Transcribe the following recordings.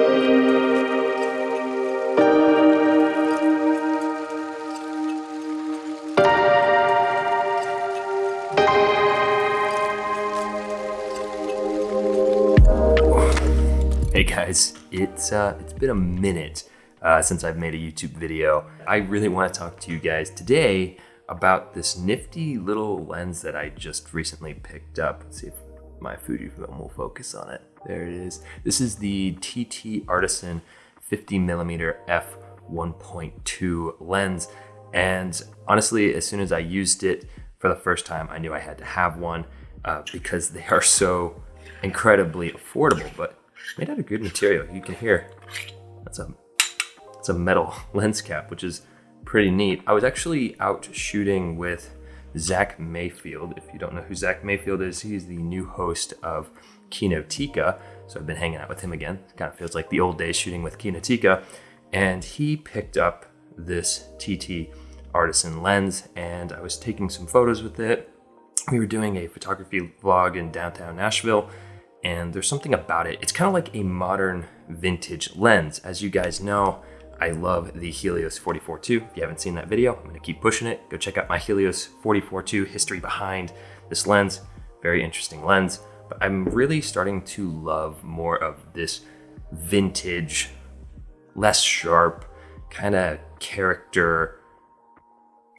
Hey guys, it's uh, it's been a minute uh, since I've made a YouTube video. I really want to talk to you guys today about this nifty little lens that I just recently picked up. Let's see if my Fujifilm will focus on it. There it is. This is the TT Artisan 50 millimeter f 1.2 lens. And honestly, as soon as I used it for the first time, I knew I had to have one uh, because they are so incredibly affordable, but made out of good material. You can hear that's a it's a metal lens cap, which is pretty neat. I was actually out shooting with Zach Mayfield. If you don't know who Zach Mayfield is, he's the new host of Kinotika. So I've been hanging out with him again. It kind of feels like the old days shooting with Kinotika. And he picked up this TT Artisan lens and I was taking some photos with it. We were doing a photography vlog in downtown Nashville and there's something about it. It's kind of like a modern vintage lens. As you guys know, I love the Helios 44-2. If you haven't seen that video, I'm gonna keep pushing it. Go check out my Helios 44-2 history behind this lens. Very interesting lens, I'm really starting to love more of this vintage, less sharp, kind of character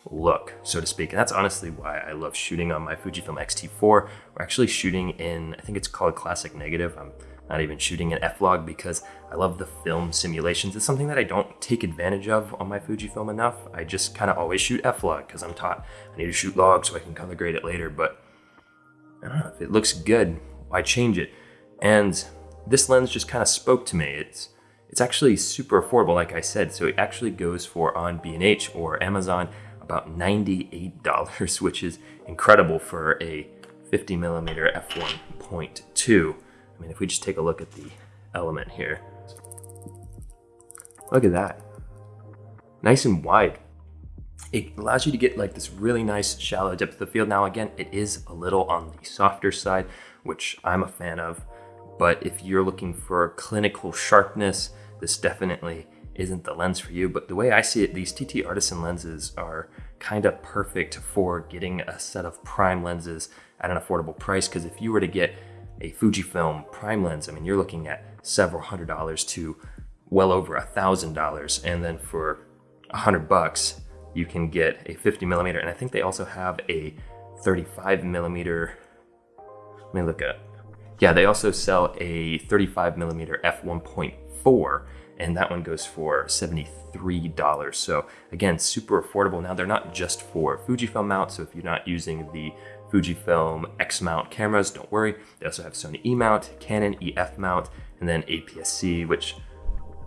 look, so to speak. And that's honestly why I love shooting on my Fujifilm X-T4. We're actually shooting in, I think it's called Classic Negative. I'm not even shooting in F-Log because I love the film simulations. It's something that I don't take advantage of on my Fujifilm enough. I just kind of always shoot F-Log because I'm taught I need to shoot log so I can color grade it later. But I don't know, if it looks good, why change it? And this lens just kind of spoke to me. It's it's actually super affordable, like I said. So it actually goes for on B&H or Amazon about $98, which is incredible for a 50 millimeter f1.2. I mean, if we just take a look at the element here, look at that. Nice and wide. It allows you to get like this really nice shallow depth of field. Now, again, it is a little on the softer side, which I'm a fan of. But if you're looking for clinical sharpness, this definitely isn't the lens for you. But the way I see it, these TT Artisan lenses are kind of perfect for getting a set of prime lenses at an affordable price. Because if you were to get a Fujifilm prime lens, I mean, you're looking at several hundred dollars to well over a thousand dollars. And then for a hundred bucks, you can get a 50 millimeter. And I think they also have a 35 millimeter. Let me look at. Yeah, they also sell a 35 millimeter f1.4 and that one goes for $73. So again, super affordable. Now they're not just for Fujifilm mount, so if you're not using the Fujifilm X mount cameras, don't worry. They also have Sony E mount, Canon EF mount, and then APS-C, which,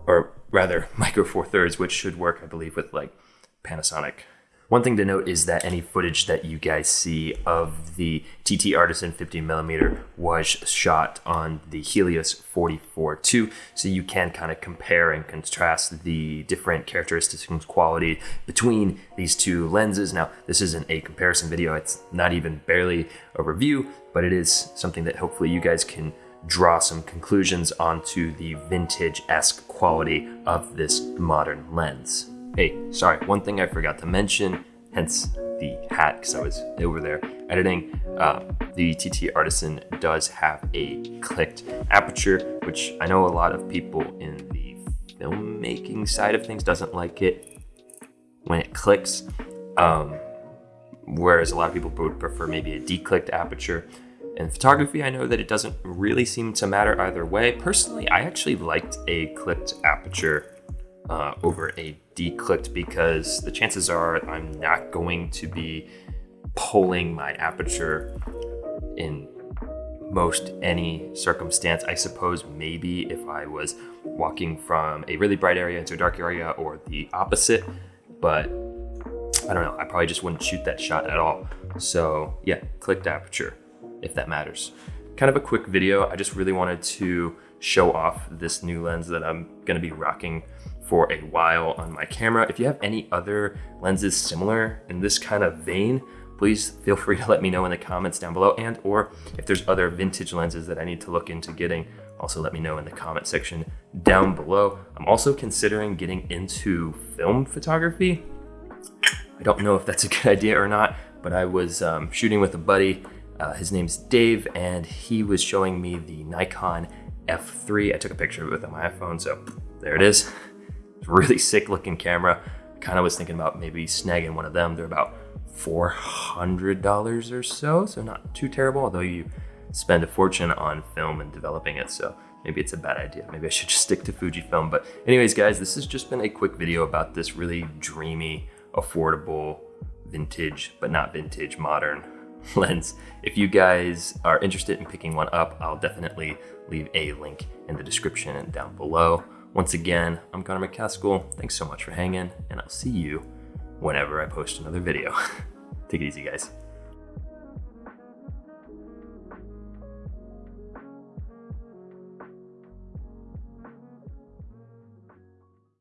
or rather Micro Four Thirds, which should work, I believe, with like Panasonic one thing to note is that any footage that you guys see of the TT Artisan 50mm was shot on the Helios 44-2, so you can kind of compare and contrast the different characteristics and quality between these two lenses. Now, this isn't a comparison video, it's not even barely a review, but it is something that hopefully you guys can draw some conclusions onto the vintage-esque quality of this modern lens. Hey, sorry, one thing I forgot to mention, hence the hat, because I was over there editing. Uh, the TT Artisan does have a clicked aperture, which I know a lot of people in the filmmaking side of things doesn't like it when it clicks. Um, whereas a lot of people would prefer maybe a declicked aperture. In photography, I know that it doesn't really seem to matter either way. Personally, I actually liked a clicked aperture uh, over a declicked because the chances are I'm not going to be pulling my aperture in most any circumstance. I suppose maybe if I was walking from a really bright area into a dark area or the opposite, but I don't know, I probably just wouldn't shoot that shot at all. So yeah, clicked aperture, if that matters. Kind of a quick video. I just really wanted to show off this new lens that I'm gonna be rocking for a while on my camera. If you have any other lenses similar in this kind of vein, please feel free to let me know in the comments down below and or if there's other vintage lenses that I need to look into getting, also let me know in the comment section down below. I'm also considering getting into film photography. I don't know if that's a good idea or not, but I was um, shooting with a buddy. Uh, his name's Dave, and he was showing me the Nikon F3. I took a picture of it with my iPhone, so there it is. It's really sick looking camera. Kind of was thinking about maybe snagging one of them. They're about $400 or so, so not too terrible, although you spend a fortune on film and developing it, so maybe it's a bad idea. Maybe I should just stick to Fujifilm. But anyways, guys, this has just been a quick video about this really dreamy, affordable, vintage, but not vintage, modern lens. If you guys are interested in picking one up, I'll definitely leave a link in the description and down below. Once again, I'm Connor McCaskill. Thanks so much for hanging, and I'll see you whenever I post another video. Take it easy, guys.